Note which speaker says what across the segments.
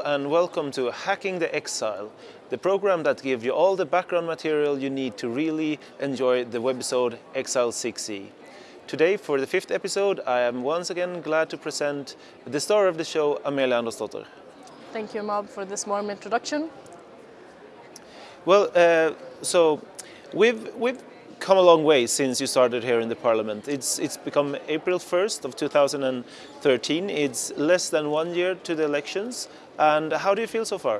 Speaker 1: Hello and welcome to Hacking the Exile, the program that gives you all the background material you need to really enjoy the webisode Exile 6e. Today, for the fifth episode, I am once again glad to present the star of the show, Amelia Andersdotter.
Speaker 2: Thank you, Mob, for this warm introduction.
Speaker 1: Well, uh, so we've, we've come a long way since you started here in the parliament. It's, it's become April 1st of 2013. It's less than one year to the elections. And how do you feel so far?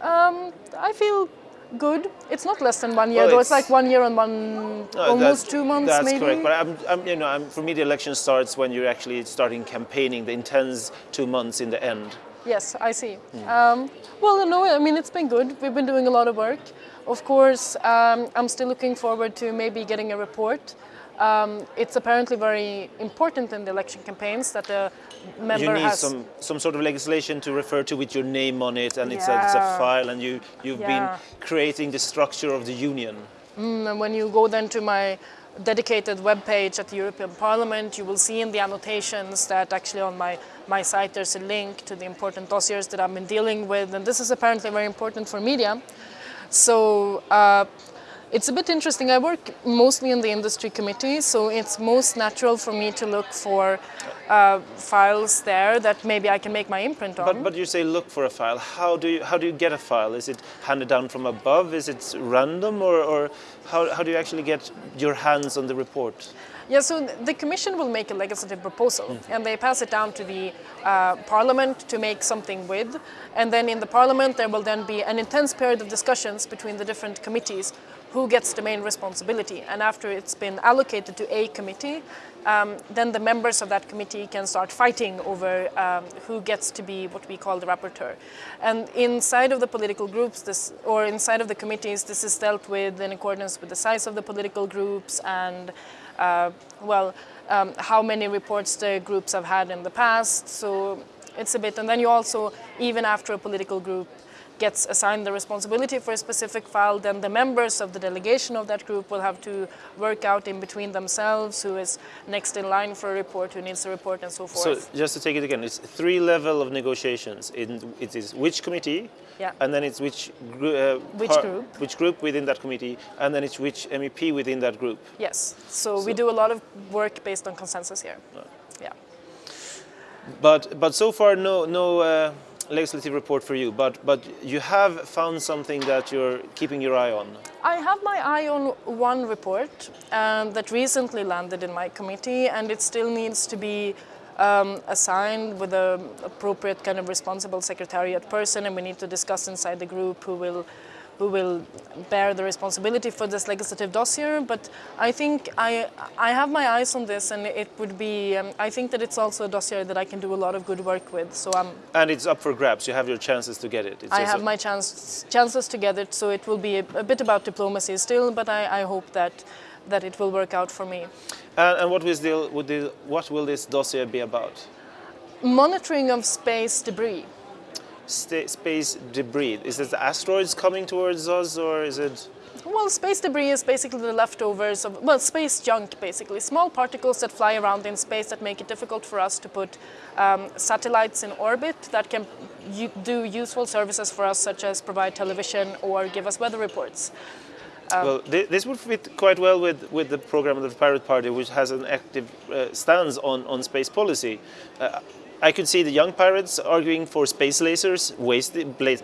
Speaker 2: Um, I feel good. It's not less than one year,
Speaker 1: Well,
Speaker 2: though. It's
Speaker 1: it's-
Speaker 2: like one year and one,
Speaker 1: No,
Speaker 2: almost two months,
Speaker 1: That's
Speaker 2: maybe.
Speaker 1: correct. But I'm, I'm, you know, I'm, for me, the election starts when you're actually starting campaigning, the intense two months in the end.
Speaker 2: Yes, I see. Um, well, no, I mean, it's been good. We've been doing a lot of work. Of course, um, I'm still looking forward to maybe getting a report. Um, it's apparently very important in the election campaigns that the member
Speaker 1: you need
Speaker 2: has.
Speaker 1: some, some sort of legislation to refer to with your name on it, and it's, a, it's a file, and you, you've
Speaker 2: Yeah.
Speaker 1: been creating the structure of the union.
Speaker 2: And when you go then to my dedicated web page at the European Parliament, you will see in the annotations that actually on my, my site there's a link to the important dossiers that I've been dealing with, and this is apparently very important for media. So uh, it's a bit interesting. I work mostly in the industry committee, so it's most natural for me to look for uh, files there that maybe I can make my imprint on.
Speaker 1: But, but you say look for a file. How do you, how do you get a file? Is it handed down from above? Is it random? Or, or how, how do you actually get your hands on the report?
Speaker 2: Yeah, so the Commission will make a legislative proposal and they pass it down to the uh, Parliament to make something with. And then in the Parliament, there will then be an intense period of discussions between the different committees who gets the main responsibility. And after it's been allocated to a committee, um, then the members of that committee can start fighting over um, who gets to be what we call the rapporteur. And inside of the political groups, this, or inside of the committees, this is dealt with in accordance with the size of the political groups and uh, well, um, how many reports the groups have had in the past. So it's a bit, and then you also, even after a political group gets assigned the responsibility for a specific file, then the members of the delegation of that group will have to work out in between themselves who is next in line for a report, who needs a report, and so forth.
Speaker 1: So just to take it again, it's three level of negotiations. It is which committee,
Speaker 2: Yeah.
Speaker 1: and then it's which, uh,
Speaker 2: Which group.
Speaker 1: which group within that committee, and then it's which MEP within that group.
Speaker 2: yes, so, we do a lot of work based on consensus here. Yeah.
Speaker 1: But but so far no no uh, legislative report for you. But but you have found something that you're keeping your eye on.
Speaker 2: I have my eye on one report um, that recently landed in my committee, and it still needs to be um, assigned with the appropriate kind of responsible secretariat person, and we need to discuss inside the group who will who will bear the responsibility for this legislative dossier. But I think I I have my eyes on this, and it would be um, I think that it's also a dossier that I can do a lot of good work with. So I'm
Speaker 1: And it's up for grabs. You have your chances to get it. It's
Speaker 2: I have my chance, chances to get it, so it will be a, a bit about diplomacy still, but I, I hope that, that it will work out for me.
Speaker 1: And, and what will this would the, what will this dossier be about?
Speaker 2: Monitoring of space debris.
Speaker 1: Space debris. Is it the asteroids coming towards us, or is it?
Speaker 2: Well, space debris is basically the leftovers of, well, space junk basically. Small particles that fly around in space that make it difficult for us to put um, satellites in orbit that can do useful services for us, such as provide television or give us weather reports.
Speaker 1: well, thi- this would fit quite well with, with the program of the Pirate Party, which has an active uh, stance on, on space policy. Uh, I could see the young pirates arguing for space lasers,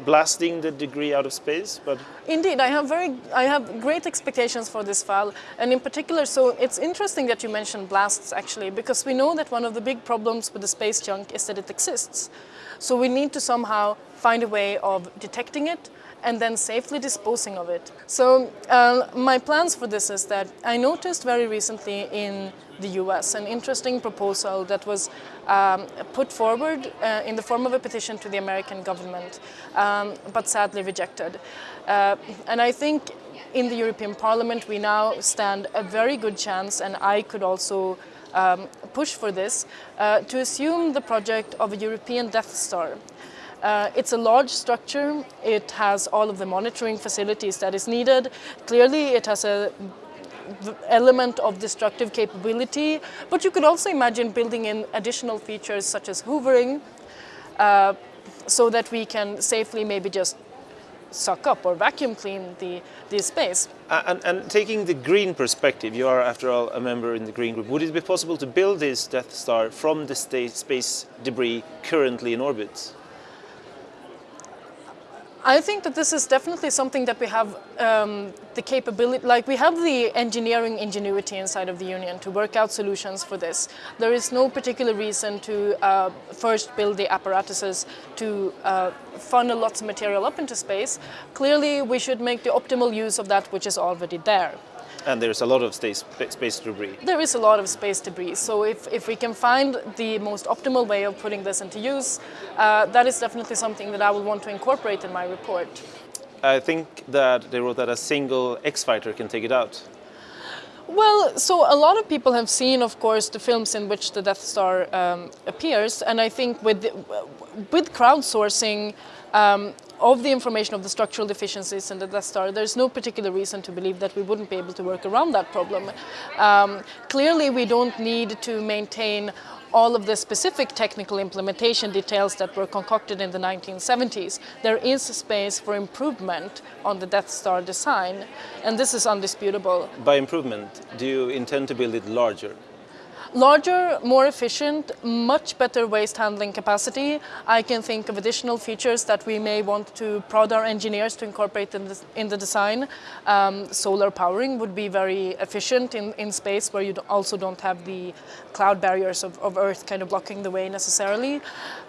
Speaker 1: blasting the debris out of space, but
Speaker 2: Indeed, I have very, I have great expectations for this file, and in particular, so it's interesting that you mentioned blasts actually, because we know that one of the big problems with the space junk is that it exists. So we need to somehow find a way of detecting it and then safely disposing of it. So uh, my plans for this is that I noticed very recently in the US an interesting proposal that was um, put forward uh, in the form of a petition to the American government, um, but sadly rejected. Uh, and I think in the European Parliament we now stand a very good chance, and I could also um, push for this, uh, to assume the project of a European Death Star. Uh, it's a large structure. It has all of the monitoring facilities that is needed. Clearly, it has a element of destructive capability, but you could also imagine building in additional features such as hoovering, uh, so that we can safely maybe just suck up or vacuum clean the, the space.
Speaker 1: And, and, taking the green perspective, you are after all a member in the green group, would it be possible to build this Death Star from the space debris currently in orbit?
Speaker 2: I think that this is definitely something that we have um, the capability, like we have the engineering ingenuity inside of the union to work out solutions for this. There is no particular reason to uh, first build the apparatuses to uh, funnel lots of material up into space. Clearly, we should make the optimal use of that which is already there.
Speaker 1: And there's a lot of space, space debris.
Speaker 2: There is a lot of space debris. So if, if we can find the most optimal way of putting this into use, uh, that is definitely something that I will want to incorporate in my report.
Speaker 1: I think that they wrote that a single X-fighter can take it out.
Speaker 2: Well, so a lot of people have seen, of course, the films in which the Death Star um, appears, and I think with with crowdsourcing, um, of the information of the structural deficiencies in the Death Star, there's no particular reason to believe that we wouldn't be able to work around that problem. Um, clearly, we don't need to maintain all of the specific technical implementation details that were concocted in the 1970s. There is space for improvement on the Death Star design, and this is undisputable.
Speaker 1: By improvement, do you intend to build it larger?
Speaker 2: Larger, more efficient, much better waste handling capacity. I can think of additional features that we may want to prod our engineers to incorporate in the, in the design. Um, solar powering would be very efficient in, in space where you also don't have the cloud barriers of, of Earth kind of blocking the way necessarily.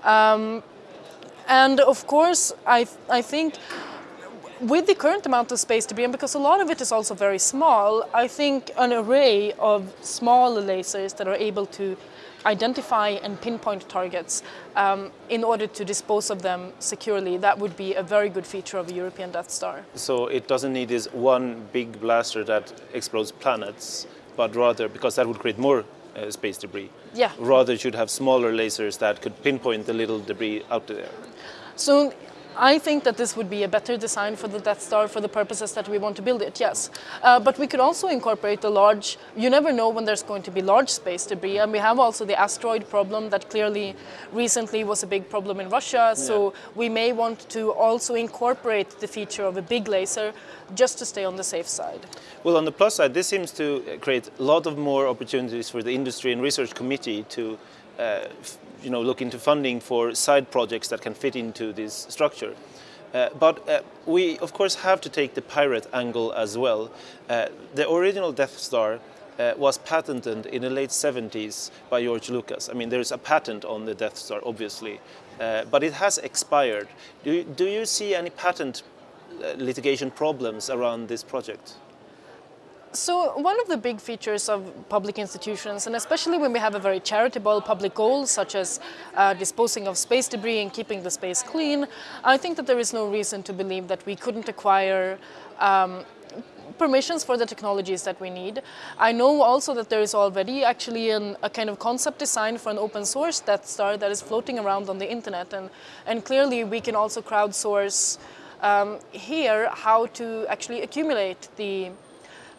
Speaker 2: Um, and of course, I, I think with the current amount of space debris, and because a lot of it is also very small, I think an array of small lasers that are able to identify and pinpoint targets um, in order to dispose of them securely, that would be a very good feature of a European Death Star.
Speaker 1: So it doesn't need this one big blaster that explodes planets, but rather, because that would create more uh, space debris.
Speaker 2: Yeah.
Speaker 1: Rather, should have smaller lasers that could pinpoint the little debris out there.
Speaker 2: So I think that this would be a better design for the Death Star for the purposes that we want to build it, yes. Uh, but we could also incorporate the large, you never know when there's going to be large space debris, and we have also the asteroid problem that clearly recently was a big problem in Russia, so yeah. we may want to also incorporate the feature of a big laser just to stay on the safe side.
Speaker 1: Well, on the plus side, this seems to create a lot of more opportunities for the industry and research committee to uh, you know, look into funding for side projects that can fit into this structure. Uh, but uh, we, of course, have to take the pirate angle as well. Uh, the original Death Star uh, was patented in the late 70s by George Lucas. I mean, there's a patent on the Death Star, obviously, uh, but it has expired. Do do you see any patent litigation problems around this project?
Speaker 2: So one of the big features of public institutions, and especially when we have a very charitable public goal, such as uh, disposing of space debris and keeping the space clean, I think that there is no reason to believe that we couldn't acquire um, permissions for the technologies that we need. I know also that there is already actually an, a kind of concept design for an open source Death Star that is floating around on the internet and, and clearly we can also crowdsource um, here how to actually accumulate the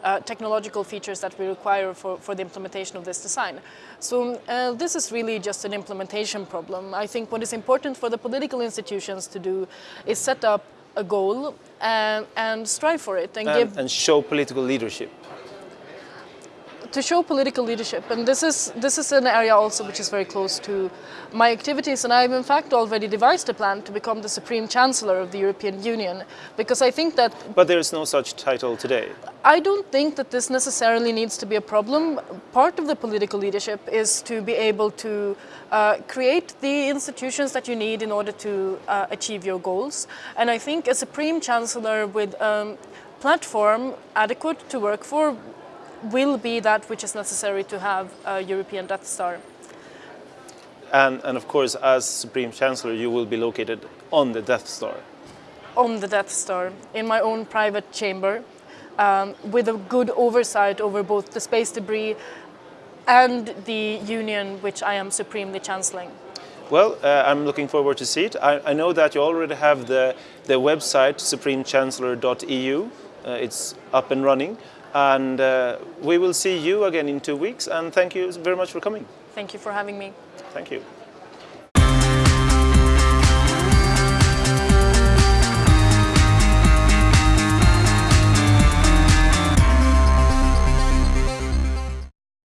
Speaker 2: uh, technological features that we require for, for the implementation of this design. So uh, this is really just an implementation problem. I think what is important for the political institutions to do is set up a goal and, and strive for it
Speaker 1: and, and give... And show political leadership
Speaker 2: to show political leadership. And this is, this is an area also which is very close to my activities. And I've in fact already devised a plan to become the Supreme Chancellor of the European Union because I think that...
Speaker 1: But there is no such title today.
Speaker 2: I don't think that this necessarily needs to be a problem. Part of the political leadership is to be able to uh, create the institutions that you need in order to uh, achieve your goals. And I think a Supreme Chancellor with a um, platform adequate to work for will be that which is necessary to have a European Death Star.
Speaker 1: And, and of course, as Supreme Chancellor, you will be located on the Death Star.
Speaker 2: On the Death Star, in my own private chamber, um, with a good oversight over both the space debris and the union which I am supremely chancelling.
Speaker 1: Well, uh, I'm looking forward to see it. I, I, know that you already have the, the website, supremechancellor.eu. Uh, it's up and running. And uh, we will see you again in two weeks. And thank you very much for coming.
Speaker 2: Thank you for having me.
Speaker 1: Thank you.